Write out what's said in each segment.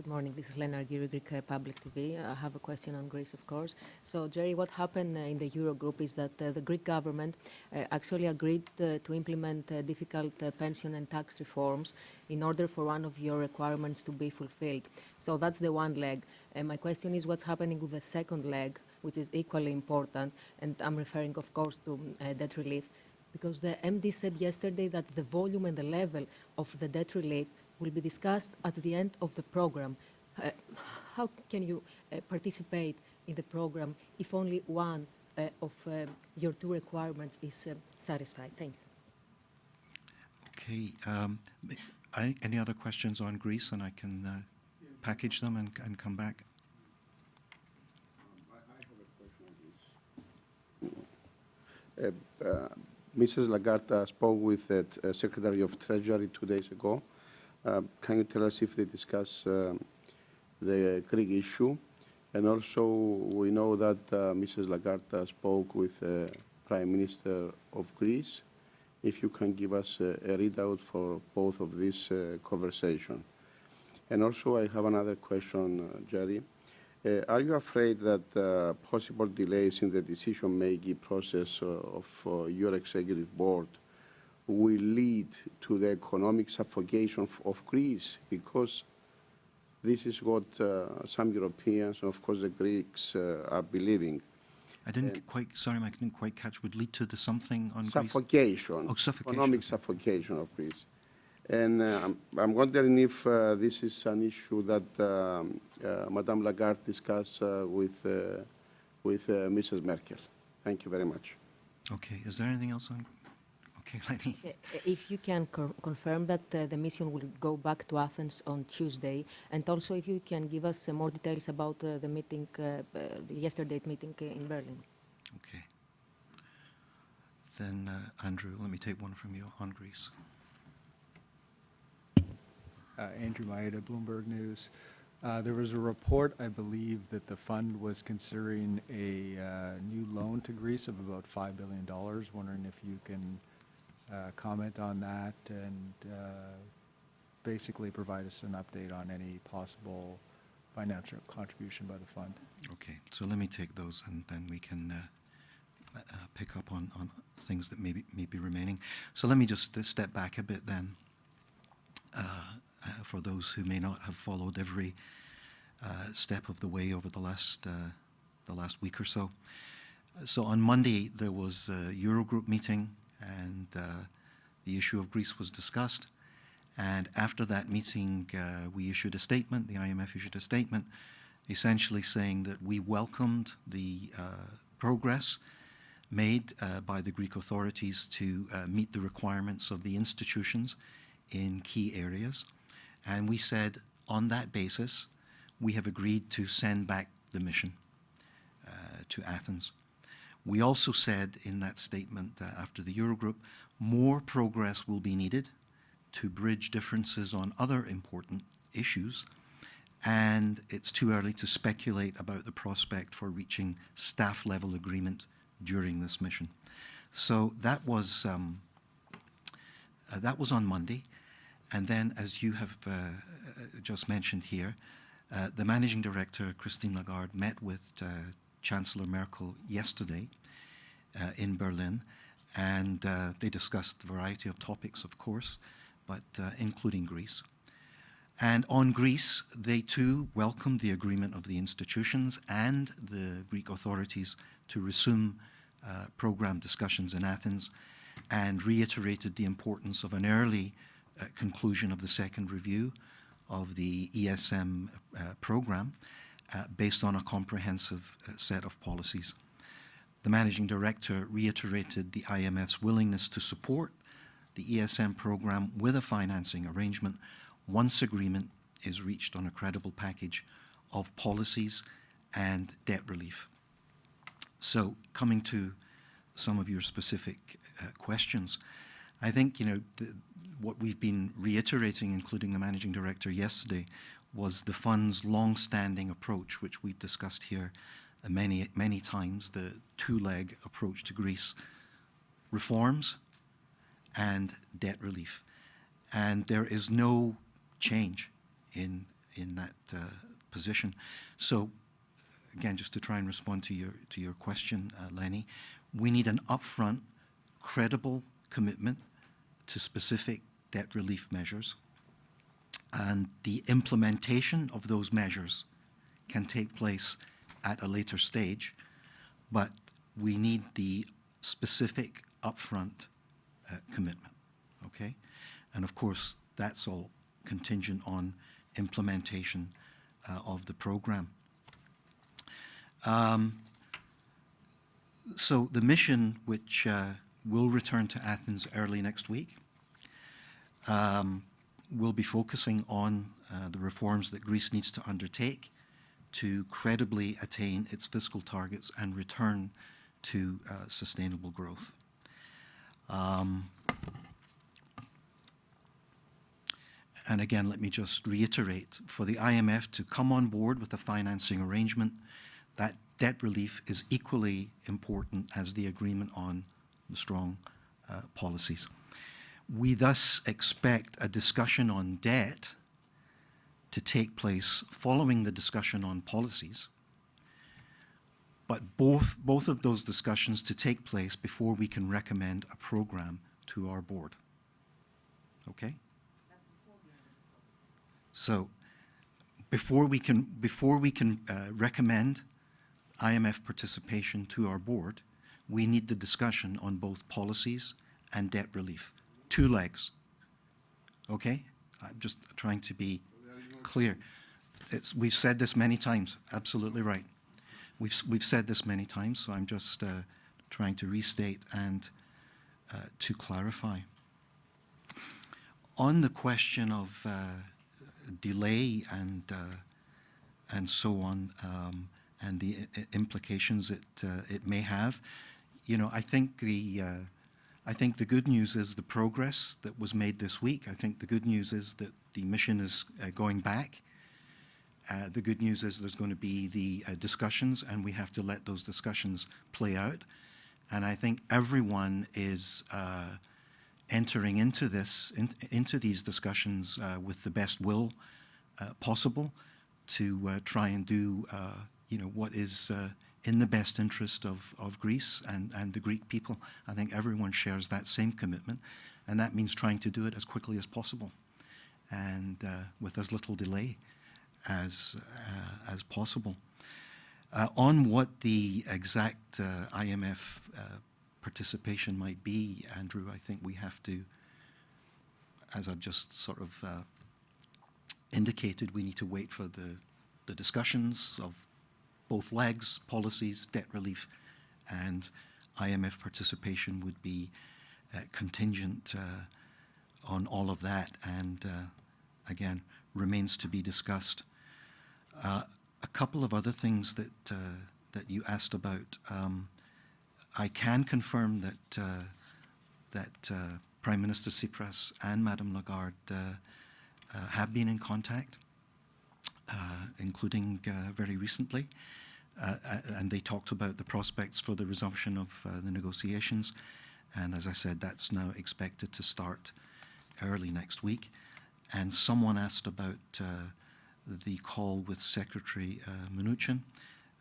Good morning. This is Lena Argyri, Greek uh, Public TV. I have a question on Greece, of course. So, Gerry, what happened uh, in the Eurogroup is that uh, the Greek government uh, actually agreed uh, to implement uh, difficult pension and tax reforms in order for one of your requirements to be fulfilled. So that's the one leg. And my question is what's happening with the second leg, which is equally important, and I'm referring, of course, to debt relief, because the MD said yesterday that the volume and the level of the debt relief will be discussed at the end of the program. Uh, how can you uh, participate in the program if only one uh, of uh, your two requirements is uh, satisfied? Thank you. Okay. Um, any other questions on Greece, and I can uh, package them and, and come back? Mrs. Lagarde spoke with the Secretary of Treasury two days ago uh, can you tell us if they discuss uh, the Greek issue? And also, we know that uh, Mrs. Lagarde spoke with the Prime Minister of Greece. If you can give us a, readout for both of these conversations. And also, I have another question, Gerry. Uh, are you afraid that uh, possible delays in the decision-making process uh, of your executive board will lead to the economic suffocation of Greece because this is what uh, some Europeans and of course the Greeks uh, are believing. I didn't uh, quite, sorry, I didn't quite catch, would lead to the something on suffocation, Greece? Oh, suffocation. Economic suffocation of Greece. And uh, I'm, I'm, wondering if uh, this is an issue that um, uh, Madame Lagarde discussed with, with Mrs. Merkel. Thank you very much. Okay, is there anything else on Okay, Lenny. If you can confirm that uh, the mission will go back to Athens on Tuesday, and also if you can give us uh, more details about uh, the meeting, uh, uh, yesterday's meeting uh, in Berlin. Okay. Then, Andrew, let me take one from you on Greece. Andrew Mayeda, Bloomberg News. Uh, there was a report, I believe, that the fund was considering a uh, new loan to Greece of about $5 billion. Wondering if you can uh, comment on that and uh, basically provide us an update on any possible financial contribution by the fund. Okay, so let me take those and then we can uh, uh, pick up on, on things that may be, may be remaining. So let me just uh, step back a bit then uh, for those who may not have followed every step of the way over the last, the last week or so. So on Monday there was a Eurogroup meeting and uh, the issue of Greece was discussed. And after that meeting, uh, we issued a statement, the IMF issued a statement, essentially saying that we welcomed the uh, progress made by the Greek authorities to meet the requirements of the institutions in key areas. And we said, on that basis, we have agreed to send back the mission uh, to Athens. We also said in that statement uh, after the Eurogroup, more progress will be needed to bridge differences on other important issues, and it's too early to speculate about the prospect for reaching staff level agreement during this mission. So that was um, uh, that was on Monday, and then as you have uh, just mentioned here, uh, the managing director Christine Lagarde met with uh, Chancellor Merkel yesterday uh, in Berlin, and uh, they discussed a variety of topics, of course, but uh, including Greece. And on Greece, they too welcomed the agreement of the institutions and the Greek authorities to resume uh, program discussions in Athens and reiterated the importance of an early uh, conclusion of the second review of the ESM uh, program uh, based on a comprehensive uh, set of policies. The managing director reiterated the IMF's willingness to support the ESM program with a financing arrangement once agreement is reached on a credible package of policies and debt relief. So coming to some of your specific uh, questions, I think, you know, the, what we've been reiterating, including the managing director yesterday, was the fund's long-standing approach, which we've discussed here many, many times, the two-leg approach to Greece, reforms and debt relief. And there is no change in in that uh, position. So, again, just to try and respond to your to your question, uh, Lenny, we need an upfront, credible commitment to specific debt relief measures, and the implementation of those measures can take place at a later stage, but we need the specific upfront uh, commitment, okay? And of course, that's all contingent on implementation uh, of the program. Um, so the mission, which uh, will return to Athens early next week, um, will be focusing on uh, the reforms that Greece needs to undertake to credibly attain its fiscal targets and return to uh, sustainable growth. Um, and again, let me just reiterate, for the IMF to come on board with a financing arrangement, that debt relief is equally important as the agreement on the strong uh, policies. We thus expect a discussion on debt to take place following the discussion on policies, but both, both of those discussions to take place before we can recommend a program to our board. Okay? So before we can, before we can uh, recommend IMF participation to our board, we need the discussion on both policies and debt relief. Two legs. Okay? I'm just trying to be clear. It's, we've said this many times, absolutely right. We've, we've said this many times, so I'm just uh, trying to restate and uh, to clarify. On the question of uh, delay and, uh, and so on, um, and the implications it, uh, it may have, you know, I think the, uh, I think the good news is the progress that was made this week. I think the good news is that the mission is uh, going back. Uh, the good news is there's going to be the uh, discussions, and we have to let those discussions play out. And I think everyone is uh, entering into this, in, into these discussions uh, with the best will uh, possible to try and do, you know, what is in the best interest of, of Greece and, and the Greek people. I think everyone shares that same commitment, and that means trying to do it as quickly as possible and uh, with as little delay as, uh, as possible. Uh, on what the exact uh, IMF uh, participation might be, Andrew, I think we have to, as I've just sort of uh, indicated, we need to wait for the, the discussions of both legs, policies, debt relief, and IMF participation would be uh, contingent uh, on all of that, and uh, again, remains to be discussed. Uh, a couple of other things that uh, that you asked about. Um, I can confirm that uh, that Prime Minister Tsipras and Madame Lagarde have been in contact, including very recently, and they talked about the prospects for the resumption of uh, the negotiations. And as I said, that's now expected to start early next week. And someone asked about uh, the call with Secretary uh, Mnuchin,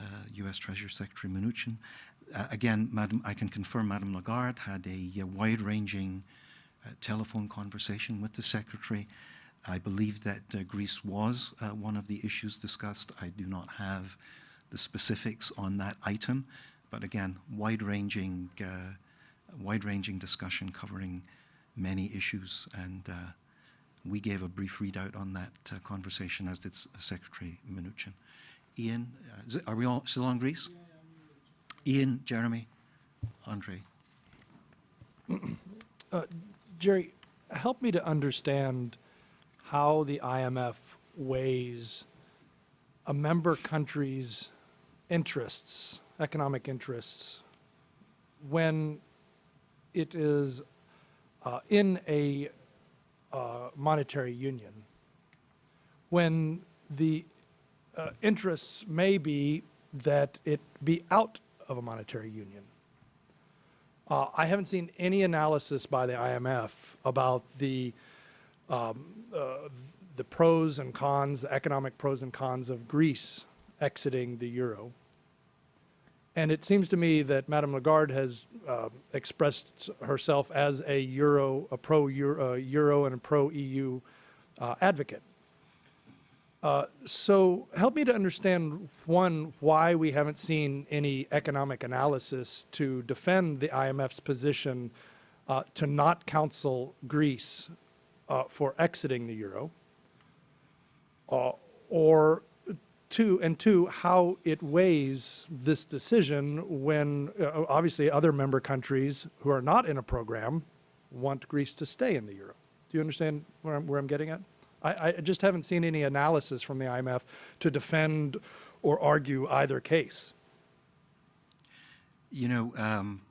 uh, U.S. Treasury Secretary Mnuchin. Uh, again, Madam, I can confirm Madame Lagarde had a, uh wide-ranging uh, telephone conversation with the Secretary. I believe that uh, Greece was uh, one of the issues discussed. I do not have the specifics on that item, but again, wide-ranging, uh, wide-ranging discussion covering many issues, and uh, we gave a brief readout on that uh, conversation, as did S- Secretary Mnuchin. Ian, uh, are we all still on Greece? Ian, Jeremy, Andre. Gerry, help me to understand how the IMF weighs a member country's interests, economic interests, when it is uh, in a uh, monetary union, when the uh, interests may be that it be out of a monetary union. Uh, I haven't seen any analysis by the IMF about the um, uh, the pros and cons, the economic pros and cons of Greece exiting the euro. And it seems to me that Madame Lagarde has uh, expressed herself as a euro, a pro-euro euro and a pro-EU uh, advocate. Uh, so help me to understand, one, why we haven't seen any economic analysis to defend the IMF's position uh, to not counsel Greece uh, for exiting the euro, uh, or two, and two, how it weighs this decision when uh, obviously other member countries who are not in a program want Greece to stay in the euro. Do you understand where I'm, where I'm getting at? I, I just haven't seen any analysis from the IMF to defend or argue either case. You know, um,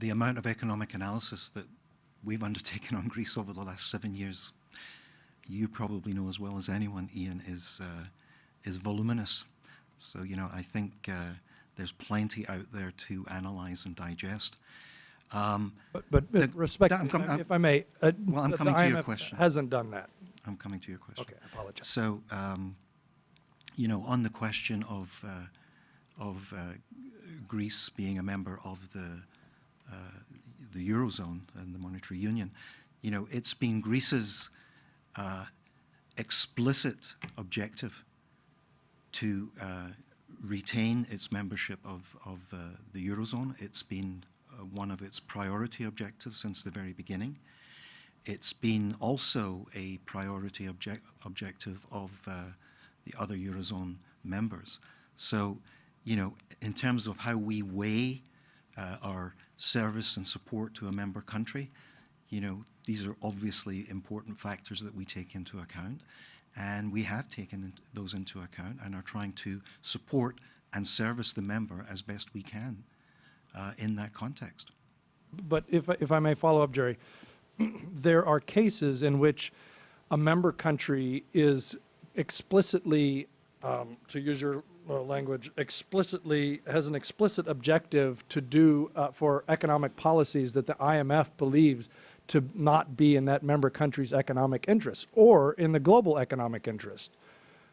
the amount of economic analysis that we've undertaken on Greece over the last seven years, you probably know as well as anyone, Ian, is uh, is voluminous. So you know, I think uh, there's plenty out there to analyze and digest. Um, But, but The- respect, I'm com- I'm- if I may, uh, Well, I'm coming to your IMF question. hasn't done that. I'm coming to your question. Okay, I apologize. So, um, you know, on the question of uh, of uh, Greece being a member of the uh, the eurozone and the monetary union, you know, it's been Greece's uh, explicit objective to uh, retain its membership of of uh, the eurozone. It's been uh, one of its priority objectives since the very beginning. It's been also a priority object, objective of uh, the other Eurozone members. So, you know, in terms of how we weigh uh, our service and support to a member country, you know, these are obviously important factors that we take into account. And we have taken those into account and are trying to support and service the member as best we can uh, in that context. But if, I- if I may follow up, Gerry, there are cases in which a member country is explicitly, um, to use your uh, language, explicitly, has an explicit objective to do uh, for economic policies that the IMF believes to not be in that member country's economic interest or in the global economic interest.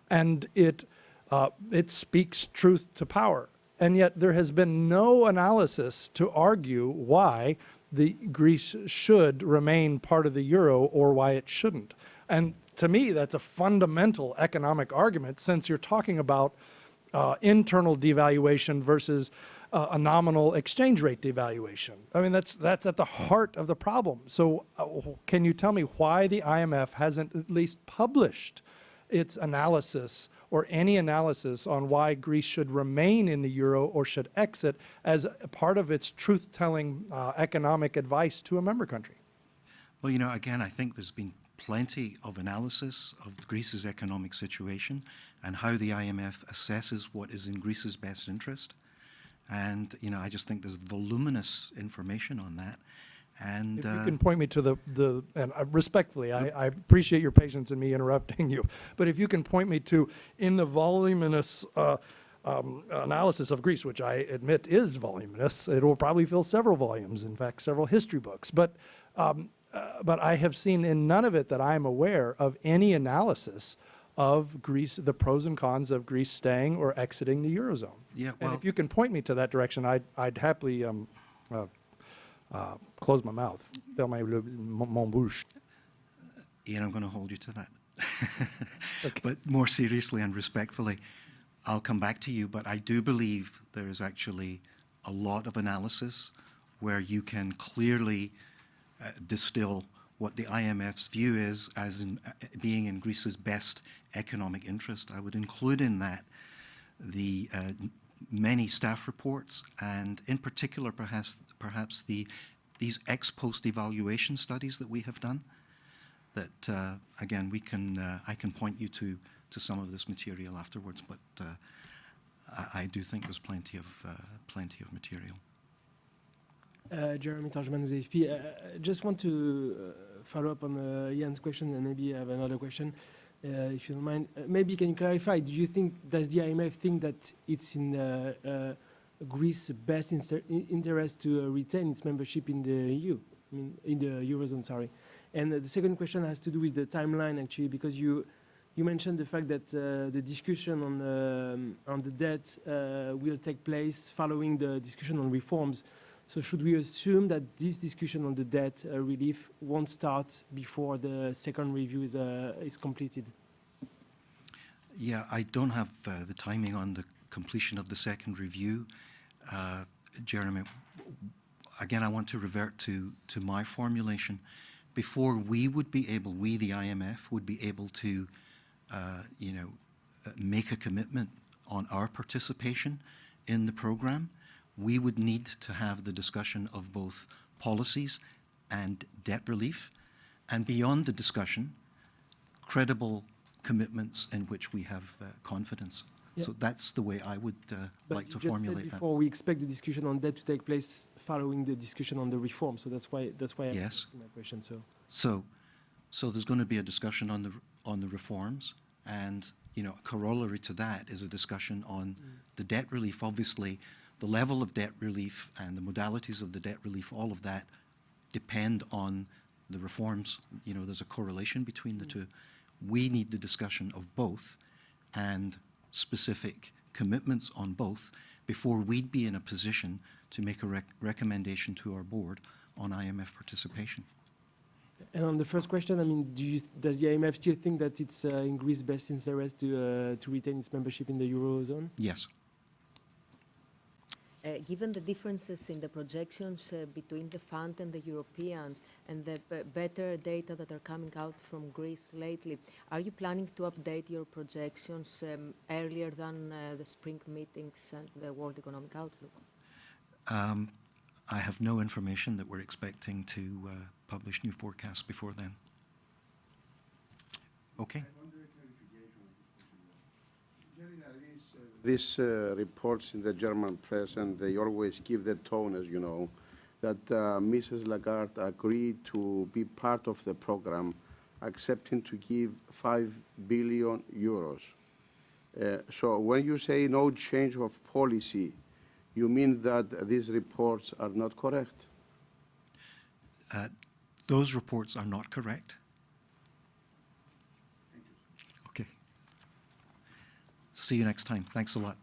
And it, uh, it speaks truth to power. And yet there has been no analysis to argue why the Greece should remain part of the euro or why it shouldn't. And to me, that's a fundamental economic argument since you're talking about uh, internal devaluation versus uh, a nominal exchange rate devaluation. I mean, that's that's at the heart of the problem. So, uh, can you tell me why the IMF hasn't at least published its analysis or any analysis on why Greece should remain in the euro or should exit as part of its truth-telling uh, economic advice to a member country? Well, you know, again, I think there's been plenty of analysis of Greece's economic situation and how the IMF assesses what is in Greece's best interest. And, you know, I just think there's voluminous information on that. And, If you uh, can point me to the, the and uh, respectfully, I, I appreciate your patience in me interrupting you, but if you can point me to, in the voluminous uh, um, analysis of Greece, which I admit is voluminous, it will probably fill several volumes, in fact, several history books. But, um, uh, but I have seen in none of it that I am aware of any analysis of Greece, the pros and cons of Greece staying or exiting the Eurozone. Yeah, And well- if you can point me to that direction, I'd, I'd happily um, uh, uh, close my mouth, fermer le, mon, bouche. Ian, I'm going to hold you to that. But more seriously and respectfully, I'll come back to you, but I do believe there is actually a lot of analysis where you can clearly uh, distill what the IMF's view is as in, uh, being in Greece's best economic interest. I would include in that the uh, many staff reports and in particular perhaps perhaps the these ex post evaluation studies that we have done that uh, again we can uh, I can point you to to some of this material afterwards but uh, I, I do think there's plenty of uh, plenty of material Uh, Jeremy Tordjman with AFP. I just want to follow up on Ian's question and maybe I have another question, if you don't mind. Uh, maybe can you clarify, do you think, does the IMF think that it's in uh, uh, Greece's best in- interest to uh, retain its membership in the EU, I mean, in the Eurozone, sorry? And uh, the second question has to do with the timeline, actually, because you you mentioned the fact that uh, the discussion on um, on the debt uh, will take place following the discussion on reforms. So should we assume that this discussion on the debt uh, relief won't start before the second review is uh, is completed? Yeah, I don't have uh, the timing on the completion of the second review. Jeremy, again, I want to revert to, to my formulation. Before we would be able, we, the IMF, would be able to, uh, you know, make a commitment on our participation in the program, we would need to have the discussion of both policies and debt relief. And beyond the discussion, credible commitments in which we have uh, confidence. Yeah. So that's the way I would uh, like to formulate that. before we expect the discussion on debt to take place following the discussion on the reform. So that's why that's why I'm Yes. asking my question. So So, so there's going to be a discussion on the on the reforms, and you know, a corollary to that is a discussion on the debt relief. Obviously, the level of debt relief and the modalities of the debt relief, all of that, depend on the reforms. You know, there's a correlation between the two. We need the discussion of both, and specific commitments on both before we'd be in a position to make a rec- recommendation to our board on IMF participation. And on the first question, I mean, do you, does the IMF still think that it's uh, in Greece's best interest to uh, to retain its membership in the eurozone? Yes. Uh, Given the differences in the projections uh, between the fund and the Europeans and the better data that are coming out from Greece lately, are you planning to update your projections um, earlier than uh, the spring meetings and the World Economic Outlook? Um, I have no information that we're expecting to uh, publish new forecasts before then. Okay. These uh, reports in the German press, and they always give the tone, as you know, that uh, Mrs. Lagarde agreed to be part of the program, accepting to give 5 billion euros. Uh, so when you say no change of policy, you mean that these reports are not correct? Uh, those reports are not correct. Okay. See you next time. Thanks a lot.